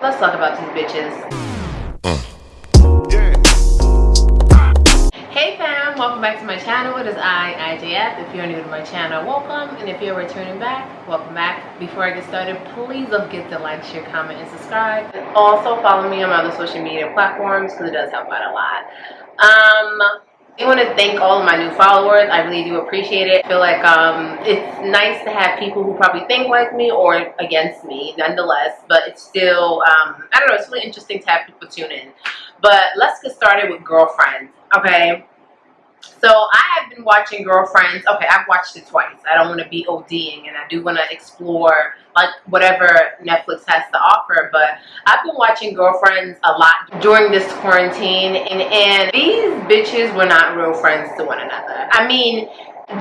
Let's talk about these bitches. Hey fam, welcome back to my channel. It is I, IJF. If you're new to my channel, welcome. And if you're returning back, welcome back. Before I get started, please don't forget to like, share, comment, and subscribe. Also follow me on my other social media platforms because it does help out a lot. Um, I want to thank all of my new followers. I really do appreciate it. I feel like um, it's nice to have people who probably think like me or against me, nonetheless. But it's still, um, I don't know, it's really interesting to have people tune in. But let's get started with girlfriends, okay? So I have been watching Girlfriends. Okay, I've watched it twice. I don't want to be ODing, and I do want to explore like whatever Netflix has to offer. But I've been watching Girlfriends a lot during this quarantine, and and these bitches were not real friends to one another. I mean.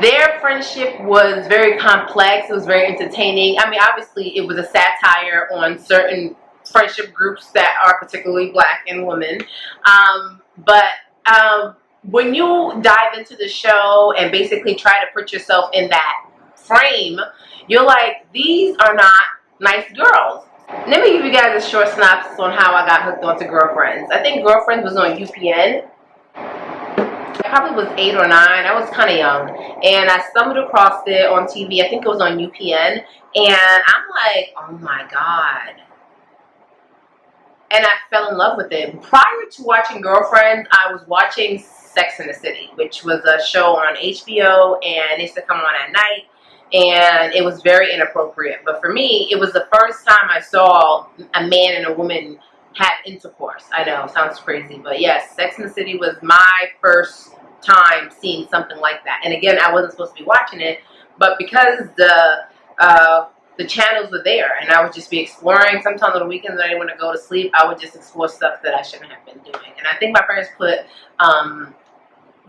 Their friendship was very complex. It was very entertaining. I mean, obviously, it was a satire on certain friendship groups that are particularly black and women. Um, but um, when you dive into the show and basically try to put yourself in that frame, you're like, these are not nice girls. Let me give you guys a short synopsis on how I got hooked onto Girlfriends. I think Girlfriends was on UPN. I probably was eight or nine. I was kind of young. And I stumbled across it on TV. I think it was on UPN. And I'm like, oh my God. And I fell in love with it. Prior to watching Girlfriends, I was watching Sex in the City, which was a show on HBO and it used to come on at night and it was very inappropriate. But for me, it was the first time I saw a man and a woman have intercourse. I know, sounds crazy, but yes, Sex in the City was my first time seeing something like that. And again, I wasn't supposed to be watching it, but because the uh, the channels were there and I would just be exploring. Sometimes on the weekends I didn't want to go to sleep, I would just explore stuff that I shouldn't have been doing. And I think my parents put um,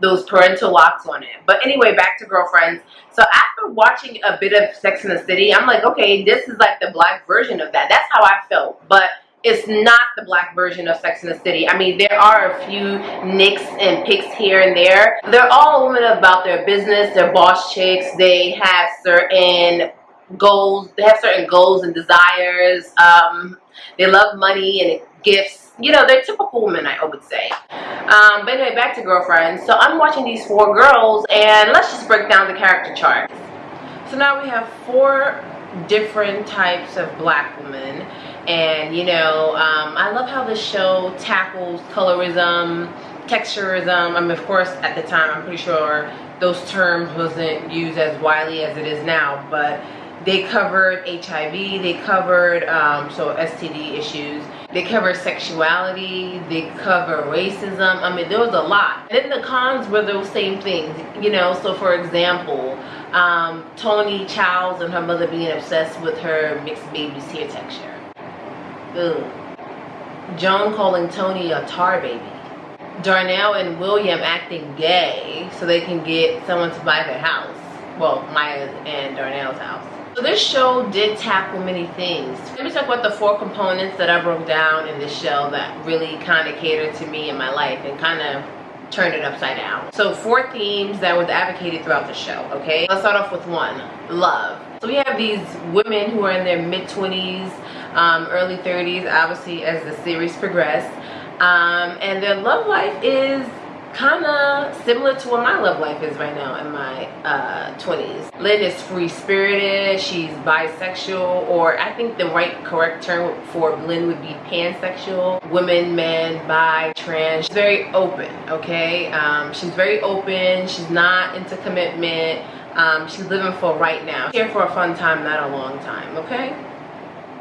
those parental locks on it. But anyway, back to girlfriends. So after watching a bit of Sex in the City, I'm like, okay, this is like the black version of that. That's how I felt. But it's not the black version of Sex in the City. I mean, there are a few nicks and picks here and there. They're all women about their business. They're boss chicks. They have certain goals. They have certain goals and desires. Um, they love money and gifts you know, they're typical women, I would say. Um, but anyway, back to girlfriends. So I'm watching these four girls, and let's just break down the character chart. So now we have four different types of black women. And, you know, um, I love how the show tackles colorism, texturism. I mean, of course, at the time, I'm pretty sure those terms wasn't used as widely as it is now. But they covered HIV, they covered, um, so STD issues they cover sexuality, they cover racism. I mean, there was a lot. And then the cons were those same things, you know. So, for example, um, Toni Childs and her mother being obsessed with her mixed baby's hair texture. Ugh. Joan calling Toni a tar baby. Darnell and William acting gay so they can get someone to buy their house. Well, Maya and Darnell's house. So this show did tackle many things. Let me talk about the four components that I broke down in this show that really kind of catered to me in my life and kind of turned it upside down. So four themes that was advocated throughout the show, okay? Let's start off with one, love. So we have these women who are in their mid-20s, um, early 30s, obviously as the series progressed. Um, and their love life is kind of similar to what my love life is right now in my uh, 20s. Lynn is free-spirited, she's bisexual, or I think the right correct term for Lynn would be pansexual. Women, men, bi, trans. She's very open, okay? Um, she's very open, she's not into commitment. Um, she's living for right now. Here for a fun time, not a long time, okay?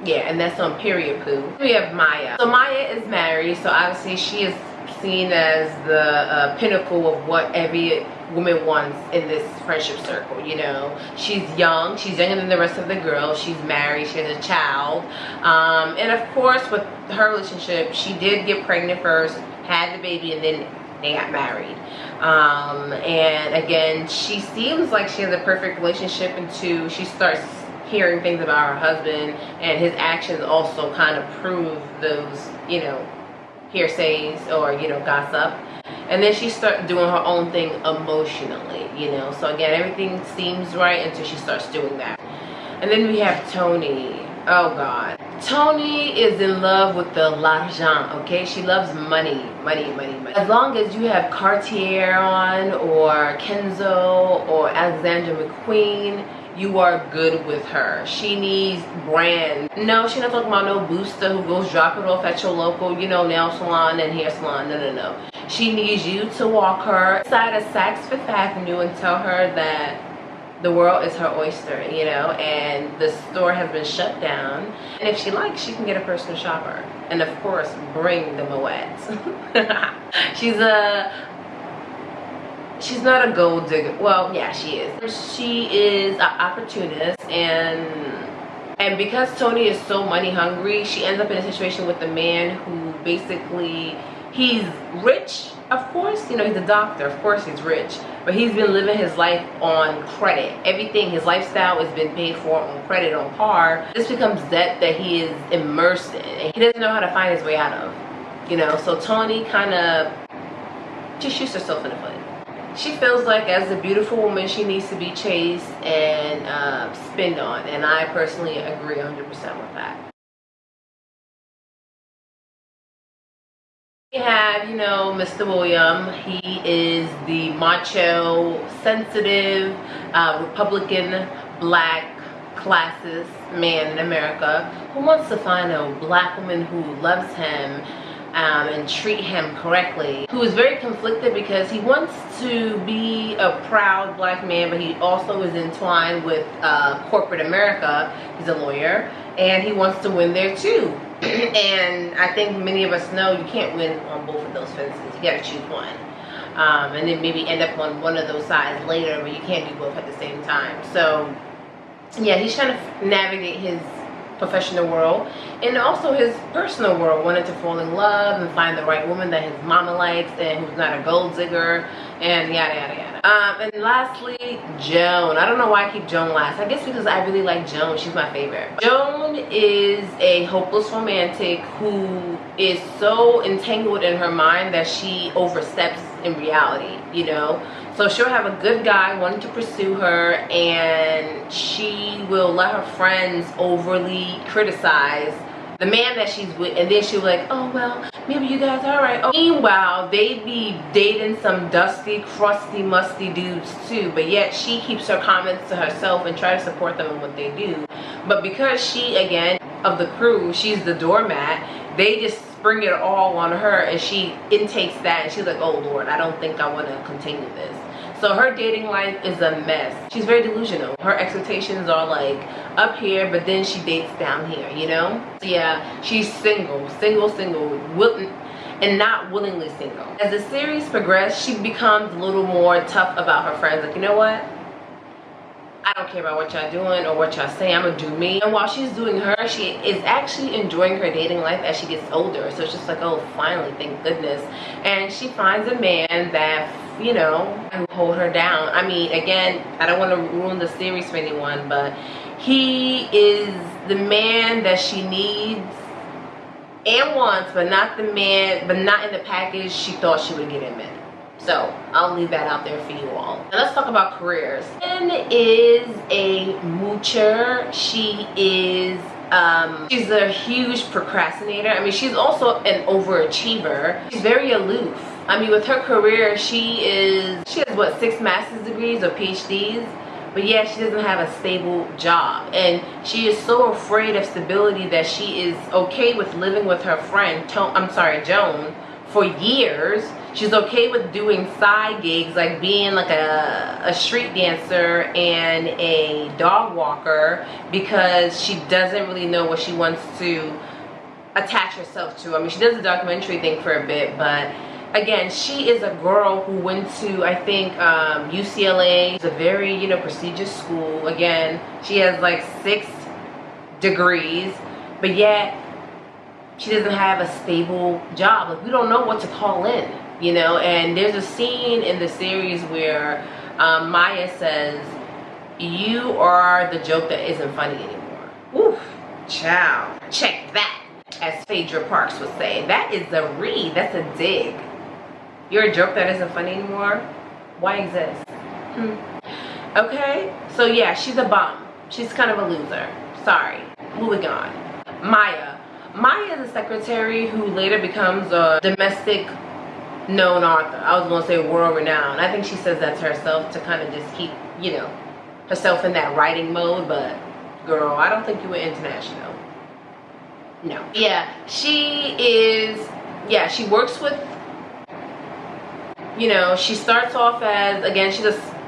Yeah, and that's on period poo. We have Maya. So Maya is married, so obviously she is seen as the uh, pinnacle of what every woman wants in this friendship circle you know? She's young she's younger than the rest of the girls she's married she has a child um, and of course with her relationship she did get pregnant first had the baby and then they got married. Um, and again she seems like she has a perfect relationship until she starts hearing things about her husband and his actions also kind of prove those you know hearsays or you know gossip. And then she starts doing her own thing emotionally you know? So again everything seems right until she starts doing that. And then we have toni. Oh god. Toni is in love with the l'argent, okay? She loves money, money, money, money. As long as you have Cartier on or Kenzo or Alexander McQueen, you are good with her. She needs brand. No, she's not talking about no booster who goes drop it off at your local, you know, nail salon and hair salon. No, no, no. She needs you to walk her side of Saks Fifth Avenue and tell her that the world is her oyster, you know, and the store has been shut down. And if she likes, she can get a personal shopper. And of course, bring the Moëts. she's a she's not a gold digger. Well yeah she is. She is an opportunist and and because toni is so money hungry she ends up in a situation with a man who basically he's rich of course. You know he's a doctor of course he's rich but he's been living his life on credit. Everything his lifestyle has been paid for on credit on par. This becomes debt that he is immersed in and he doesn't know how to find his way out of you know? So toni kind of just shoots herself in the foot she feels like as a beautiful woman she needs to be chased and uh, spend on and I personally agree 100% with that. We have, you know, Mr. William. He is the macho, sensitive, uh, Republican, black, classist man in America who wants to find a black woman who loves him um, and treat him correctly who is very conflicted because he wants to be a proud black man but he also is entwined with uh, corporate America. He's a lawyer and he wants to win there too. And I think many of us know you can't win on both of those fences. You got to choose one. Um, and then maybe end up on one of those sides later but you can't do both at the same time. So yeah he's trying to navigate his professional world and also his personal world wanted to fall in love and find the right woman that his mama likes and who's not a gold digger and yada yada yada. Um, and lastly joan. I don't know why i keep joan last. I guess because i really like joan. She's my favorite. Joan is a hopeless romantic who is so entangled in her mind that she oversteps in reality you know so she'll have a good guy wanting to pursue her and she will let her friends overly criticize the man that she's with. And then she'll be like oh well maybe you guys are right oh, meanwhile they be dating some dusty crusty musty dudes too. But yet she keeps her comments to herself and try to support them in what they do. But because she again of the crew she's the doormat they just spring it all on her and she intakes that and she's like oh lord i don't think i want to continue this so her dating life is a mess she's very delusional her expectations are like up here but then she dates down here you know so yeah she's single single single and not willingly single as the series progresses she becomes a little more tough about her friends like you know what I don't care about what y'all doing or what y'all say. I'm gonna do me. And while she's doing her, she is actually enjoying her dating life as she gets older. So it's just like, oh, finally, thank goodness. And she finds a man that, you know, who hold her down. I mean, again, I don't want to ruin the series for anyone, but he is the man that she needs and wants, but not the man, but not in the package she thought she would get him in. So I'll leave that out there for you all. Now let's talk about careers. Jen is a moocher. She is um, she's a huge procrastinator. I mean, she's also an overachiever. She's very aloof. I mean, with her career, she is, she has what, six master's degrees or PhDs? But yeah, she doesn't have a stable job. And she is so afraid of stability that she is okay with living with her friend, I'm sorry, Joan, for years she's okay with doing side gigs like being like a, a street dancer and a dog walker because she doesn't really know what she wants to attach herself to i mean she does the documentary thing for a bit but again she is a girl who went to i think um, ucla it's a very you know prestigious school. Again she has like six degrees. But yet she doesn't have a stable job. Like we don't know what to call in you know? And there's a scene in the series where um, Maya says you are the joke that isn't funny anymore. Oof, ciao check that as Phaedra Parks would say. That is a read. That's a dig you're a joke that isn't funny anymore why exist hmm. okay so yeah she's a bum she's kind of a loser sorry moving on Maya. Maya is a secretary who later becomes a domestic known author. I was going to say world renowned. I think she says that to herself to kind of just keep, you know, herself in that writing mode. But girl, I don't think you were international. No. Yeah, she is, yeah, she works with, you know, she starts off as, again, she's a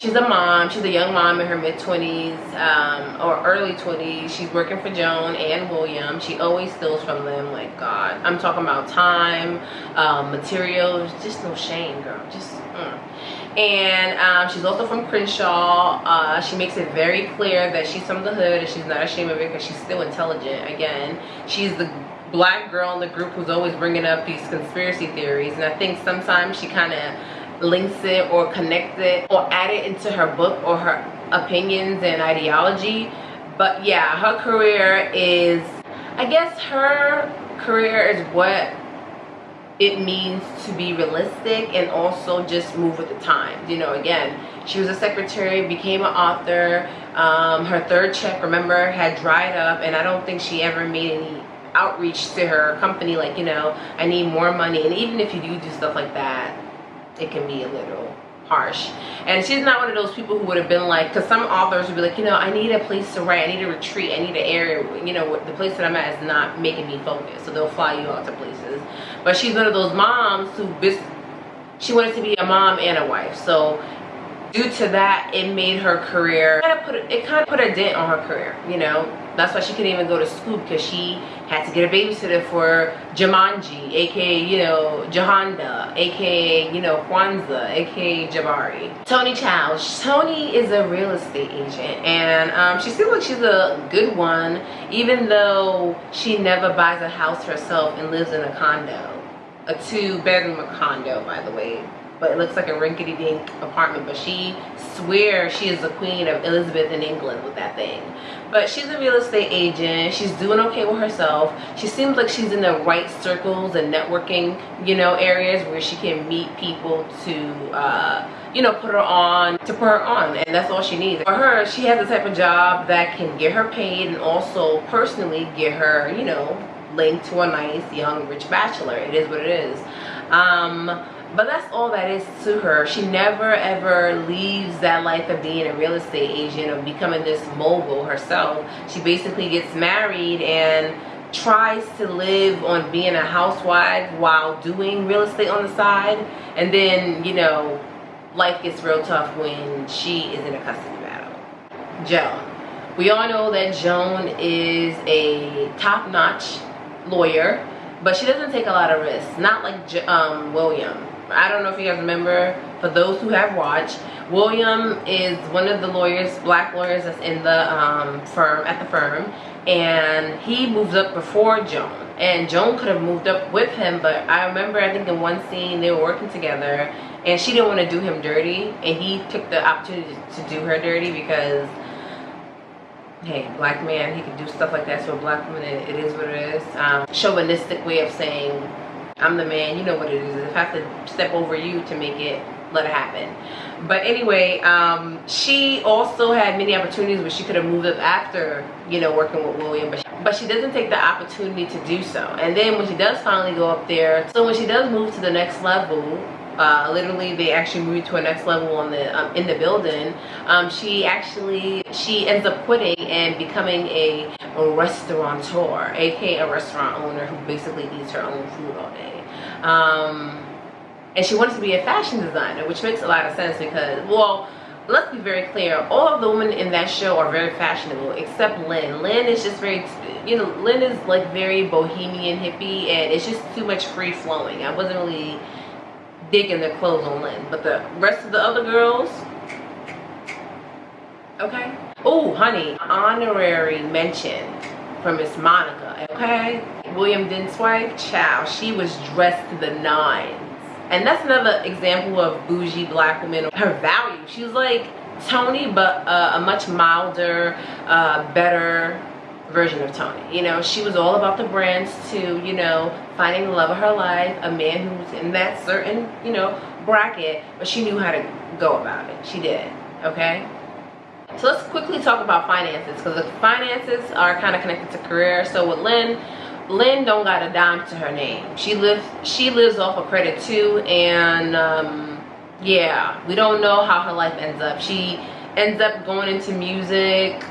she's a mom she's a young mom in her mid-20s um, or early 20s she's working for joan and william. She always steals from them like god. I'm talking about time um, materials just no shame girl just mm. and um, she's also from crenshaw. Uh, she makes it very clear that she's from the hood and she's not ashamed of it because she's still intelligent. Again she's the black girl in the group who's always bringing up these conspiracy theories and i think sometimes she kind of links it or connects it or add it into her book or her opinions and ideology. But yeah her career is i guess her career is what it means to be realistic and also just move with the times. You know again she was a secretary became an author um, her third check remember had dried up and i don't think she ever made any outreach to her company like you know i need more money. And even if you do do stuff like that it can be a little harsh. And she's not one of those people who would have been like because some authors would be like you know i need a place to write i need a retreat i need an area you know the place that i'm at is not making me focus. So they'll fly you out to places. But she's one of those moms who she wanted to be a mom and a wife. So due to that it made her career it kind of put a dent on her career you know that's why she couldn't even go to school because she had to get a babysitter for Jumanji, aka you know Jahanda, aka you know Kwanzaa, aka Jabari. Toni Chow. Toni is a real estate agent, and um, she seems like she's a good one, even though she never buys a house herself and lives in a condo, a two-bedroom condo, by the way but it looks like a rinkety-dink apartment but she swears she is the queen of elizabeth in england with that thing. But she's a real estate agent. She's doing okay with herself. She seems like she's in the right circles and networking you know areas where she can meet people to uh, you know put her on to put her on and that's all she needs. For her she has the type of job that can get her paid and also personally get her you know linked to a nice young rich bachelor. It is what it is. Um but that's all that is to her. She never ever leaves that life of being a real estate agent of becoming this mogul herself. She basically gets married and tries to live on being a housewife while doing real estate on the side. And then you know life gets real tough when she is in a custody battle. Joan. We all know that joan is a top-notch lawyer but she doesn't take a lot of risks. Not like um, william I don't know if you guys remember, for those who have watched, William is one of the lawyers, black lawyers that's in the um, firm, at the firm, and he moved up before Joan. And Joan could have moved up with him, but I remember, I think in one scene, they were working together, and she didn't want to do him dirty, and he took the opportunity to do her dirty because hey black man he can do stuff like that to a black woman it, it is what it is um, chauvinistic way of saying I'm the man, you know what it is. If I have to step over you to make it, let it happen. But anyway, um, she also had many opportunities where she could have moved up after, you know, working with William, but she, but she doesn't take the opportunity to do so. And then when she does finally go up there, so when she does move to the next level, uh, literally they actually moved to a next level on the um, in the building um, she actually she ends up quitting and becoming a, a restaurateur aka a restaurant owner who basically eats her own food all day um, and she wants to be a fashion designer which makes a lot of sense because well let's be very clear all of the women in that show are very fashionable except lynn lynn is just very you know lynn is like very bohemian hippie and it's just too much free flowing i wasn't really digging the clothes on Lynn. But the rest of the other girls, okay. Oh, honey, honorary mention from Miss Monica, okay? William Dent's wife, chow, she was dressed to the nines. And that's another example of bougie black woman. Her value, she was like toni but uh, a much milder, uh, better version of Toni. You know, she was all about the brands too, you know, finding the love of her life, a man who's in that certain, you know, bracket, but she knew how to go about it. She did, okay? So let's quickly talk about finances because the finances are kind of connected to career. So with Lynn, Lynn don't got a dime to her name. She lives she lives off of credit too, and um, yeah, we don't know how her life ends up. She ends up going into music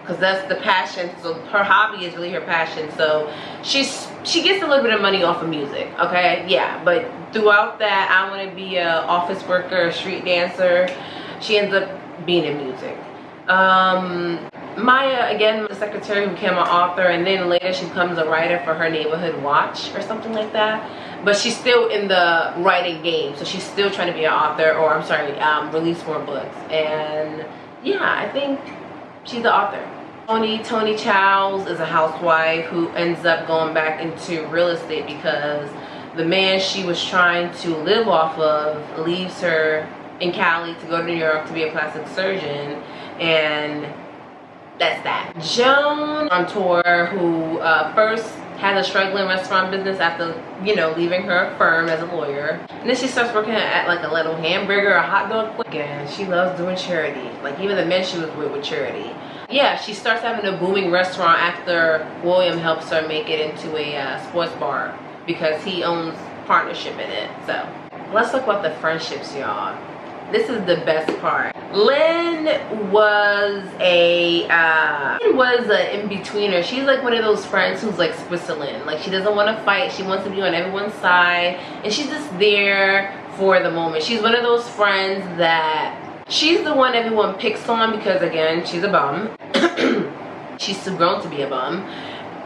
because that's the passion. So her hobby is really her passion. So she's she gets a little bit of money off of music. Okay, yeah, but throughout that, I want to be a office worker, a street dancer. She ends up being in music. Um, Maya, again, the secretary who became an author, and then later she becomes a writer for her neighborhood watch or something like that. But she's still in the writing game, so she's still trying to be an author, or I'm sorry, um, release more books. And yeah, I think she's the author. Toni, Toni Childs is a housewife who ends up going back into real estate because the man she was trying to live off of leaves her in Cali to go to New York to be a plastic surgeon and that's that. Joan on tour who uh, first has a struggling restaurant business after, you know, leaving her firm as a lawyer. And then she starts working at like a little hamburger, a hot dog. Again, she loves doing charity. Like even the men she was with with charity. Yeah, she starts having a booming restaurant after William helps her make it into a uh, sports bar because he owns partnership in it. So let's talk about the friendships, y'all this is the best part lynn was a uh was an in-betweener. She's like one of those friends who's like switzerland. Like she doesn't want to fight. She wants to be on everyone's side. And she's just there for the moment. She's one of those friends that she's the one everyone picks on because again she's a bum. She's too grown to be a bum.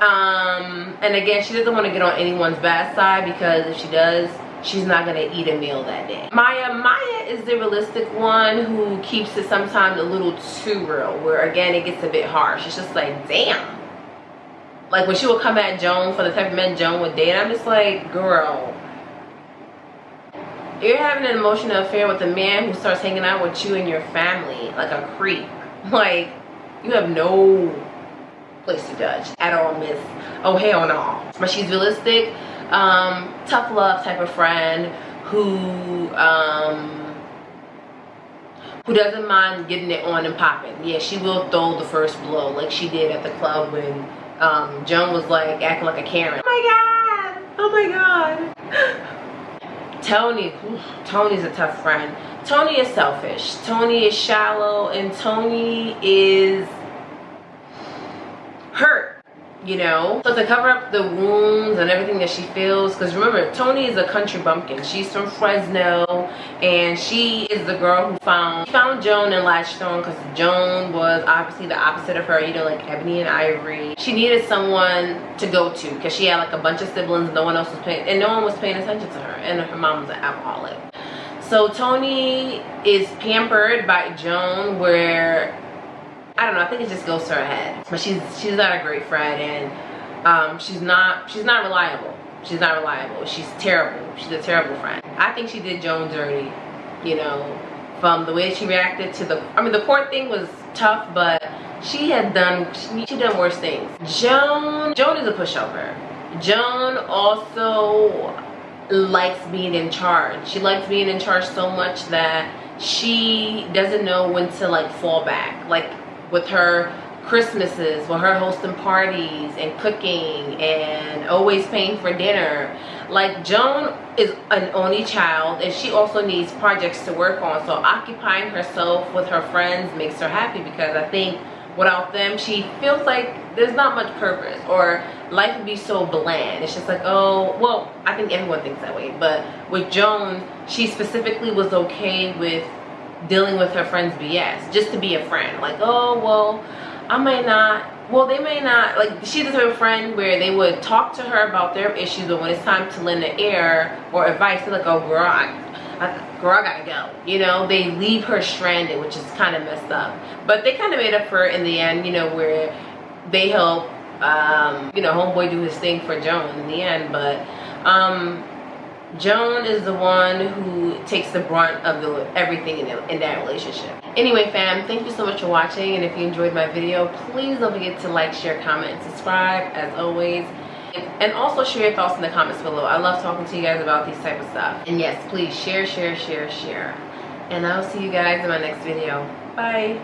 Um and again she doesn't want to get on anyone's bad side because if she does she's not gonna eat a meal that day. Maya maya is the realistic one who keeps it sometimes a little too real where again it gets a bit harsh. It's just like damn. Like when she would come at joan for the type of men joan would date i'm just like girl. You're having an emotional affair with a man who starts hanging out with you and your family like a creep. Like you have no place to judge at all miss. Oh hell no but she's realistic um, tough love type of friend who um, who doesn't mind getting it on and popping. Yeah, she will throw the first blow like she did at the club when um, Joan was like acting like a Karen. Oh my god! Oh my god! Toni, Toni's a tough friend. Toni is selfish. Toni is shallow and Toni is you know? So to cover up the wounds and everything that she feels because remember toni is a country bumpkin. She's from fresno and she is the girl who found found joan and latched on because joan was obviously the opposite of her you know like ebony and ivory. She needed someone to go to because she had like a bunch of siblings and no one else was paying and no one was paying attention to her and her mom was an alcoholic. So toni is pampered by joan where don't know. I think it just goes to her head. But she's she's not a great friend, and um, she's not she's not reliable. She's not reliable. She's terrible. She's a terrible friend. I think she did Joan dirty. You know, from the way she reacted to the. I mean, the court thing was tough, but she had done she, she done worse things. Joan Joan is a pushover. Joan also likes being in charge. She likes being in charge so much that she doesn't know when to like fall back. Like with her Christmases, with her hosting parties and cooking and always paying for dinner. Like Joan is an only child and she also needs projects to work on. So occupying herself with her friends makes her happy because I think without them she feels like there's not much purpose or life would be so bland. It's just like, oh, well, I think everyone thinks that way. But with Joan, she specifically was okay with dealing with her friend's BS just to be a friend. Like, oh, well, I may not, well, they may not, like, she's a friend where they would talk to her about their issues, but when it's time to lend an ear or advice, they're like, oh, girl, I, I, girl, I gotta go. You know, they leave her stranded, which is kind of messed up. But they kind of made up for it in the end, you know, where they help, um, you know, homeboy do his thing for Joan in the end. But, um, Joan is the one who takes the brunt of the everything in, the, in that relationship. Anyway, fam, thank you so much for watching. And if you enjoyed my video, please don't forget to like, share, comment, and subscribe as always. And also share your thoughts in the comments below. I love talking to you guys about these type of stuff. And yes, please share, share, share, share. And I'll see you guys in my next video. Bye.